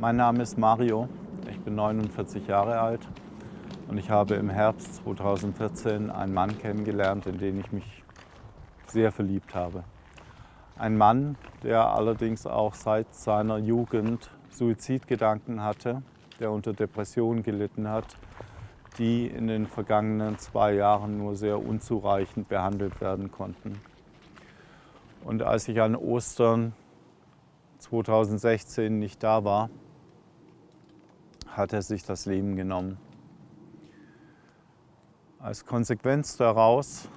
Mein Name ist Mario, ich bin 49 Jahre alt und ich habe im Herbst 2014 einen Mann kennengelernt, in den ich mich sehr verliebt habe. Ein Mann, der allerdings auch seit seiner Jugend Suizidgedanken hatte, der unter Depressionen gelitten hat, die in den vergangenen zwei Jahren nur sehr unzureichend behandelt werden konnten. Und als ich an Ostern 2016 nicht da war, hat er sich das Leben genommen. Als Konsequenz daraus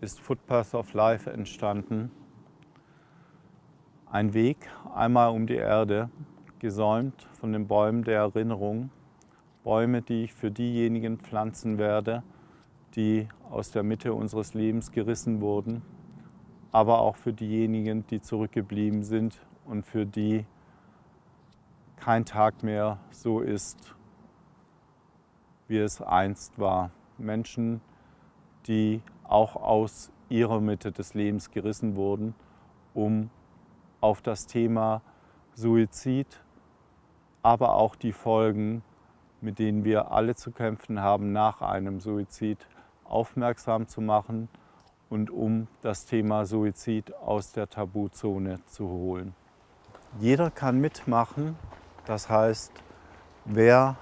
ist Footpath of Life entstanden. Ein Weg einmal um die Erde, gesäumt von den Bäumen der Erinnerung. Bäume, die ich für diejenigen pflanzen werde, die aus der Mitte unseres Lebens gerissen wurden, aber auch für diejenigen, die zurückgeblieben sind und für die kein Tag mehr so ist, wie es einst war. Menschen, die auch aus ihrer Mitte des Lebens gerissen wurden, um auf das Thema Suizid, aber auch die Folgen, mit denen wir alle zu kämpfen haben nach einem Suizid, aufmerksam zu machen und um das Thema Suizid aus der Tabuzone zu holen. Jeder kann mitmachen, das heißt, wer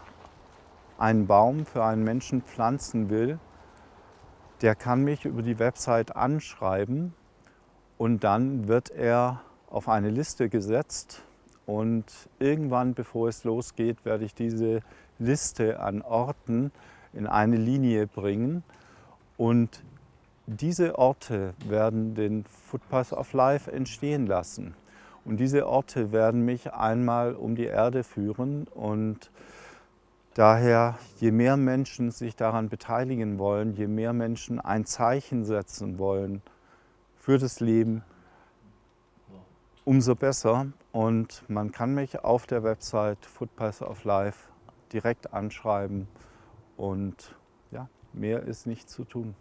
einen Baum für einen Menschen pflanzen will, der kann mich über die Website anschreiben und dann wird er auf eine Liste gesetzt und irgendwann, bevor es losgeht, werde ich diese Liste an Orten in eine Linie bringen und diese Orte werden den Footpath of Life entstehen lassen. Und diese Orte werden mich einmal um die Erde führen und daher, je mehr Menschen sich daran beteiligen wollen, je mehr Menschen ein Zeichen setzen wollen für das Leben, umso besser. Und man kann mich auf der Website Footpath of Life direkt anschreiben und ja, mehr ist nicht zu tun.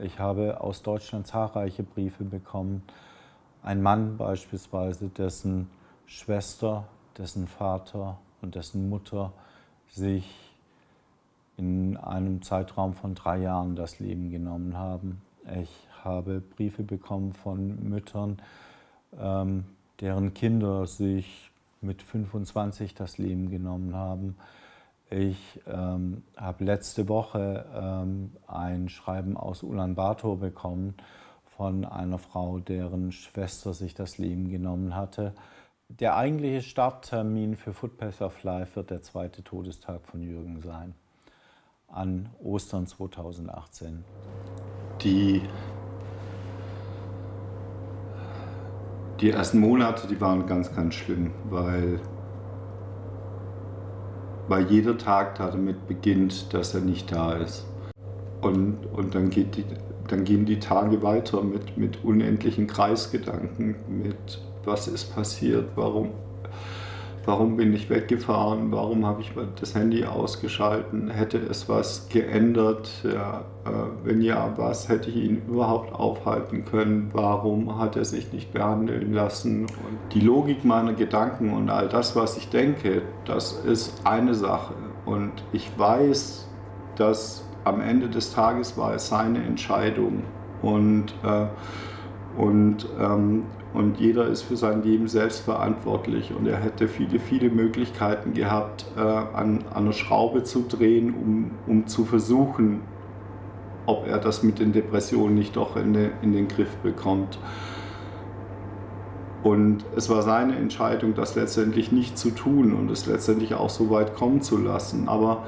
Ich habe aus Deutschland zahlreiche Briefe bekommen, ein Mann beispielsweise, dessen Schwester, dessen Vater und dessen Mutter sich in einem Zeitraum von drei Jahren das Leben genommen haben. Ich habe Briefe bekommen von Müttern, ähm, deren Kinder sich mit 25 das Leben genommen haben. Ich ähm, habe letzte Woche ähm, ein Schreiben aus Ulaanbaatar bekommen von einer Frau, deren Schwester sich das Leben genommen hatte. Der eigentliche Starttermin für Footpath of Life wird der zweite Todestag von Jürgen sein, an Ostern 2018. Die, die ersten Monate, die waren ganz, ganz schlimm, weil, weil jeder Tag damit beginnt, dass er nicht da ist. Und, und dann geht die, dann gehen die Tage weiter mit, mit unendlichen Kreisgedanken, mit was ist passiert, warum, warum bin ich weggefahren, warum habe ich das Handy ausgeschalten, hätte es was geändert, ja, äh, wenn ja, was hätte ich ihn überhaupt aufhalten können, warum hat er sich nicht behandeln lassen. Und die Logik meiner Gedanken und all das, was ich denke, das ist eine Sache und ich weiß, dass am Ende des Tages war es seine Entscheidung und, äh, und, ähm, und jeder ist für sein Leben selbst verantwortlich und er hätte viele, viele Möglichkeiten gehabt, äh, an, an einer Schraube zu drehen, um, um zu versuchen, ob er das mit den Depressionen nicht doch in, de, in den Griff bekommt. Und es war seine Entscheidung, das letztendlich nicht zu tun und es letztendlich auch so weit kommen zu lassen. Aber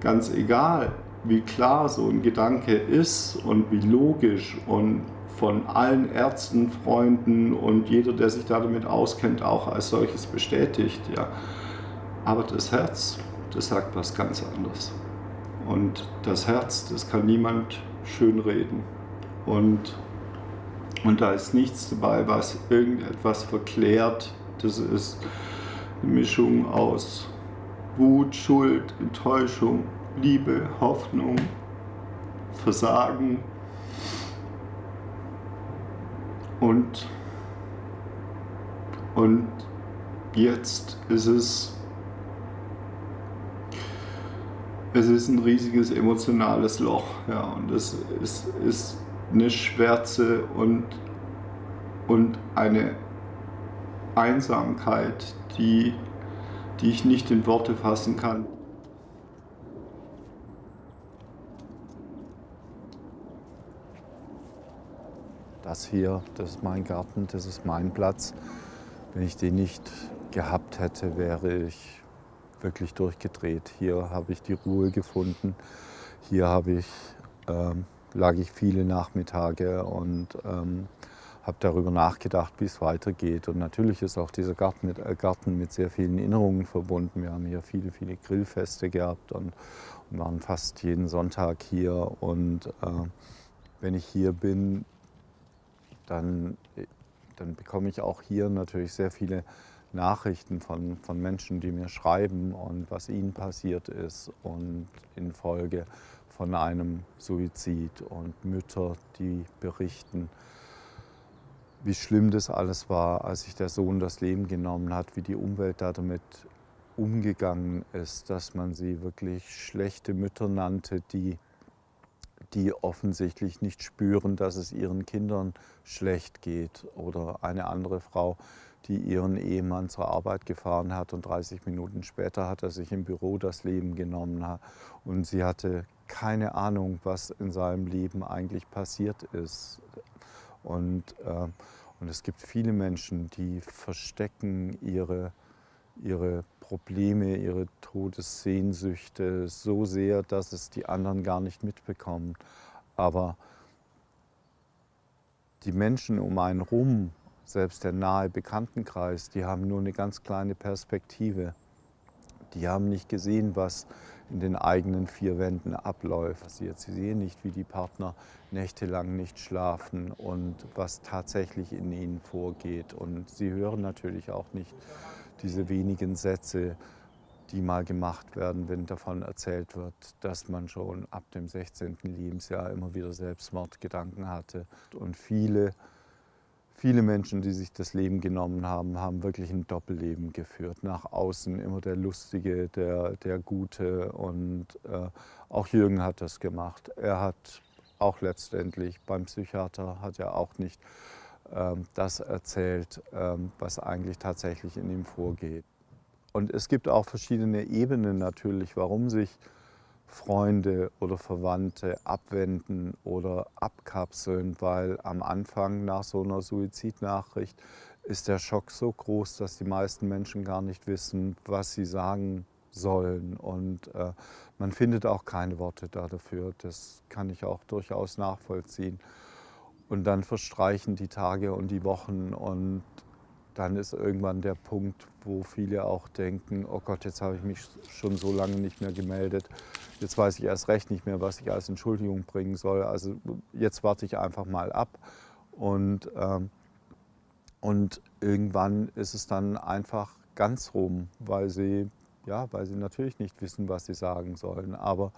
ganz egal, wie klar so ein Gedanke ist und wie logisch und von allen Ärzten, Freunden und jeder, der sich damit auskennt, auch als solches bestätigt. Ja. Aber das Herz, das sagt was ganz anderes. Und das Herz, das kann niemand schönreden. Und, und da ist nichts dabei, was irgendetwas verklärt. Das ist eine Mischung aus Wut, Schuld, Enttäuschung, Liebe, Hoffnung, Versagen und, und jetzt ist es, es ist ein riesiges emotionales Loch. Ja, und es ist, ist eine Schwärze und, und eine Einsamkeit, die, die ich nicht in Worte fassen kann. Das hier, das ist mein Garten, das ist mein Platz. Wenn ich den nicht gehabt hätte, wäre ich wirklich durchgedreht. Hier habe ich die Ruhe gefunden. Hier habe ich, ähm, lag ich viele Nachmittage und ähm, habe darüber nachgedacht, wie es weitergeht. Und natürlich ist auch dieser Garten mit, äh, Garten mit sehr vielen Erinnerungen verbunden. Wir haben hier viele, viele Grillfeste gehabt und, und waren fast jeden Sonntag hier. Und äh, wenn ich hier bin, dann, dann bekomme ich auch hier natürlich sehr viele Nachrichten von, von Menschen, die mir schreiben und was ihnen passiert ist und infolge von einem Suizid und Mütter, die berichten, wie schlimm das alles war, als sich der Sohn das Leben genommen hat, wie die Umwelt da damit umgegangen ist, dass man sie wirklich schlechte Mütter nannte, die die offensichtlich nicht spüren, dass es ihren Kindern schlecht geht. Oder eine andere Frau, die ihren Ehemann zur Arbeit gefahren hat und 30 Minuten später hat er sich im Büro das Leben genommen. Und sie hatte keine Ahnung, was in seinem Leben eigentlich passiert ist. Und, äh, und es gibt viele Menschen, die verstecken ihre, ihre Probleme, ihre Todessehnsüchte so sehr, dass es die anderen gar nicht mitbekommen. Aber die Menschen um einen rum, selbst der nahe Bekanntenkreis, die haben nur eine ganz kleine Perspektive. Die haben nicht gesehen, was in den eigenen vier Wänden abläuft. Sie sehen nicht, wie die Partner nächtelang nicht schlafen und was tatsächlich in ihnen vorgeht. Und sie hören natürlich auch nicht, diese wenigen Sätze, die mal gemacht werden, wenn davon erzählt wird, dass man schon ab dem 16. Lebensjahr immer wieder Selbstmordgedanken hatte. Und viele, viele Menschen, die sich das Leben genommen haben, haben wirklich ein Doppelleben geführt. Nach außen immer der Lustige, der, der Gute. Und äh, auch Jürgen hat das gemacht. Er hat auch letztendlich beim Psychiater, hat er auch nicht das erzählt, ähm, was eigentlich tatsächlich in ihm vorgeht. Und es gibt auch verschiedene Ebenen natürlich, warum sich Freunde oder Verwandte abwenden oder abkapseln, weil am Anfang nach so einer Suizidnachricht ist der Schock so groß, dass die meisten Menschen gar nicht wissen, was sie sagen sollen. Und äh, man findet auch keine Worte dafür. Das kann ich auch durchaus nachvollziehen. Und dann verstreichen die Tage und die Wochen und dann ist irgendwann der Punkt, wo viele auch denken, oh Gott, jetzt habe ich mich schon so lange nicht mehr gemeldet, jetzt weiß ich erst recht nicht mehr, was ich als Entschuldigung bringen soll. Also jetzt warte ich einfach mal ab. Und, ähm, und irgendwann ist es dann einfach ganz rum, weil sie, ja, weil sie natürlich nicht wissen, was sie sagen sollen. Aber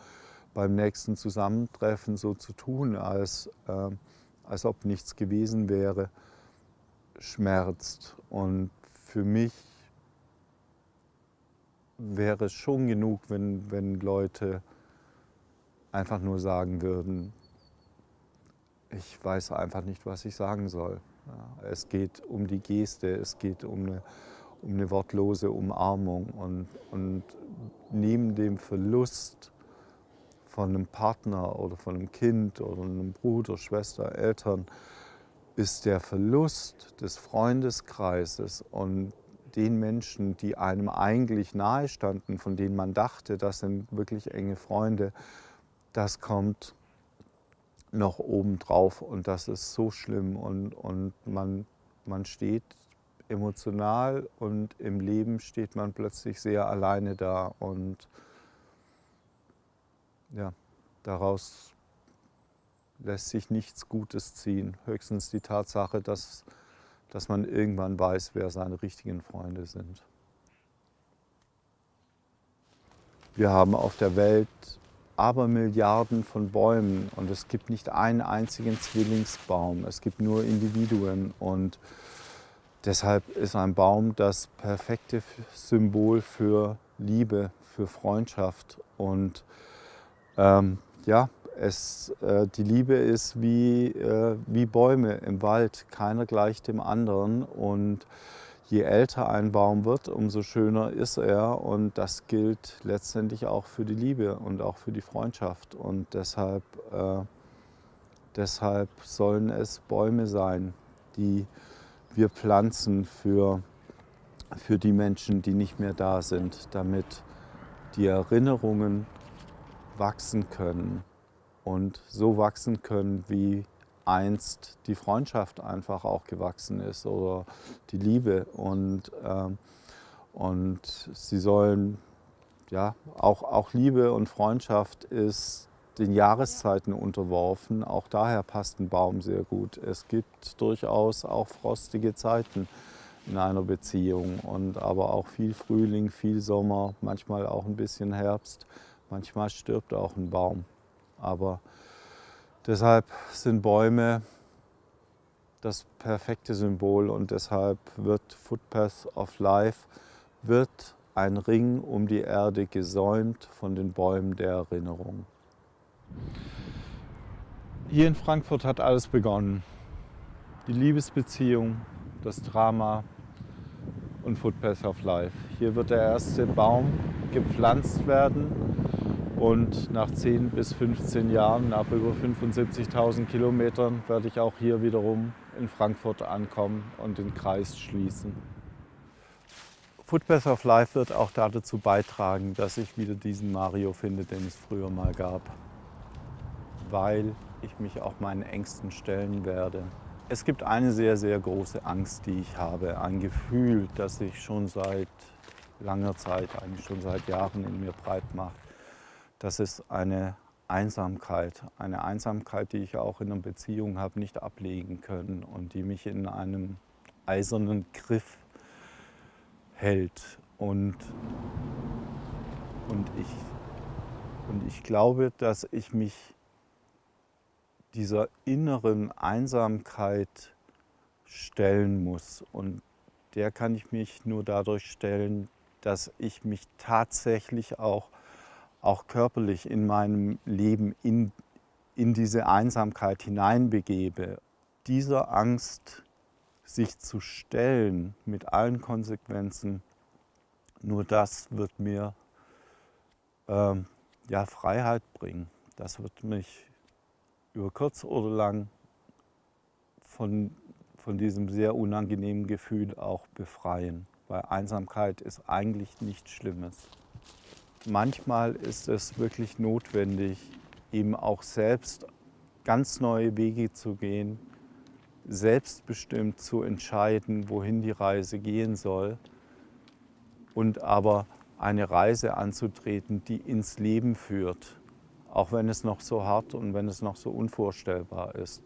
beim nächsten Zusammentreffen so zu tun, als... Äh, als ob nichts gewesen wäre, schmerzt. Und für mich wäre es schon genug, wenn, wenn Leute einfach nur sagen würden, ich weiß einfach nicht, was ich sagen soll. Ja, es geht um die Geste, es geht um eine, um eine wortlose Umarmung. Und, und neben dem Verlust von einem Partner oder von einem Kind oder einem Bruder, Schwester, Eltern, ist der Verlust des Freundeskreises und den Menschen, die einem eigentlich nahe standen, von denen man dachte, das sind wirklich enge Freunde, das kommt noch obendrauf und das ist so schlimm und, und man, man steht emotional und im Leben steht man plötzlich sehr alleine da und ja, daraus lässt sich nichts Gutes ziehen. Höchstens die Tatsache, dass, dass man irgendwann weiß, wer seine richtigen Freunde sind. Wir haben auf der Welt aber Milliarden von Bäumen und es gibt nicht einen einzigen Zwillingsbaum, es gibt nur Individuen und deshalb ist ein Baum das perfekte Symbol für Liebe, für Freundschaft. Und ähm, ja, es, äh, die Liebe ist wie, äh, wie Bäume im Wald, keiner gleicht dem anderen. Und je älter ein Baum wird, umso schöner ist er. Und das gilt letztendlich auch für die Liebe und auch für die Freundschaft. Und deshalb, äh, deshalb sollen es Bäume sein, die wir pflanzen für, für die Menschen, die nicht mehr da sind, damit die Erinnerungen wachsen können und so wachsen können, wie einst die Freundschaft einfach auch gewachsen ist oder die Liebe. Und, ähm, und sie sollen, ja, auch, auch Liebe und Freundschaft ist den Jahreszeiten unterworfen. Auch daher passt ein Baum sehr gut. Es gibt durchaus auch frostige Zeiten in einer Beziehung und aber auch viel Frühling, viel Sommer, manchmal auch ein bisschen Herbst. Manchmal stirbt auch ein Baum. Aber deshalb sind Bäume das perfekte Symbol und deshalb wird Footpath of Life wird ein Ring um die Erde gesäumt von den Bäumen der Erinnerung. Hier in Frankfurt hat alles begonnen. Die Liebesbeziehung, das Drama und Footpath of Life. Hier wird der erste Baum gepflanzt werden und nach 10 bis 15 Jahren, nach über 75.000 Kilometern, werde ich auch hier wiederum in Frankfurt ankommen und den Kreis schließen. Footpath of Life wird auch dazu beitragen, dass ich wieder diesen Mario finde, den es früher mal gab weil ich mich auch meinen Ängsten stellen werde. Es gibt eine sehr, sehr große Angst, die ich habe, ein Gefühl, das sich schon seit langer Zeit, eigentlich schon seit Jahren in mir breit macht. Das ist eine Einsamkeit, eine Einsamkeit, die ich auch in einer Beziehung habe nicht ablegen können und die mich in einem eisernen Griff hält. Und, und, ich, und ich glaube, dass ich mich dieser inneren Einsamkeit stellen muss. Und der kann ich mich nur dadurch stellen, dass ich mich tatsächlich auch, auch körperlich in meinem Leben in, in diese Einsamkeit hineinbegebe. Dieser Angst, sich zu stellen mit allen Konsequenzen, nur das wird mir ähm, ja, Freiheit bringen. Das wird mich über kurz oder lang von, von diesem sehr unangenehmen Gefühl auch befreien. Weil Einsamkeit ist eigentlich nichts Schlimmes. Manchmal ist es wirklich notwendig, eben auch selbst ganz neue Wege zu gehen, selbstbestimmt zu entscheiden, wohin die Reise gehen soll und aber eine Reise anzutreten, die ins Leben führt, auch wenn es noch so hart und wenn es noch so unvorstellbar ist.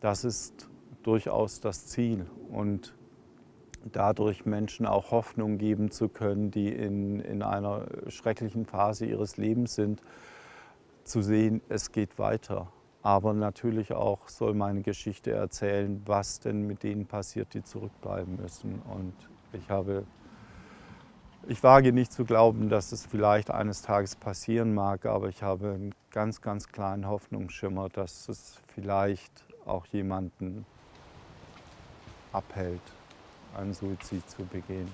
Das ist durchaus das Ziel und dadurch Menschen auch Hoffnung geben zu können, die in, in einer schrecklichen Phase ihres Lebens sind, zu sehen, es geht weiter. Aber natürlich auch soll meine Geschichte erzählen, was denn mit denen passiert, die zurückbleiben müssen. Und ich habe ich wage nicht zu glauben, dass es vielleicht eines Tages passieren mag, aber ich habe einen ganz, ganz kleinen Hoffnungsschimmer, dass es vielleicht auch jemanden abhält, einen Suizid zu begehen.